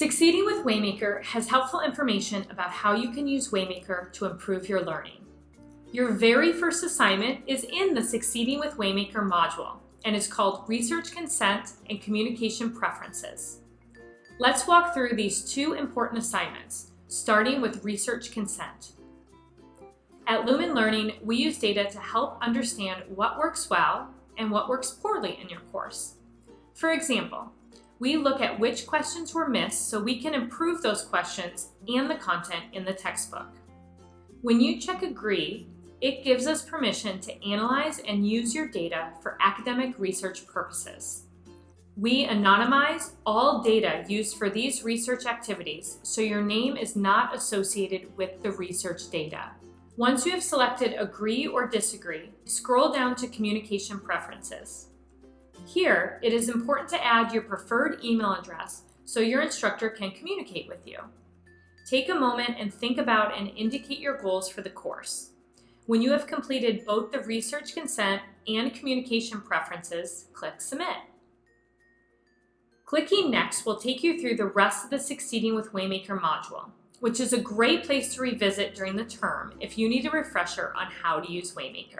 Succeeding with Waymaker has helpful information about how you can use Waymaker to improve your learning. Your very first assignment is in the Succeeding with Waymaker module and is called Research Consent and Communication Preferences. Let's walk through these two important assignments, starting with research consent. At Lumen Learning, we use data to help understand what works well and what works poorly in your course. For example, we look at which questions were missed so we can improve those questions and the content in the textbook. When you check Agree, it gives us permission to analyze and use your data for academic research purposes. We anonymize all data used for these research activities so your name is not associated with the research data. Once you have selected Agree or Disagree, scroll down to Communication Preferences. Here, it is important to add your preferred email address so your instructor can communicate with you. Take a moment and think about and indicate your goals for the course. When you have completed both the research consent and communication preferences, click Submit. Clicking Next will take you through the rest of the Succeeding with Waymaker module, which is a great place to revisit during the term if you need a refresher on how to use Waymaker.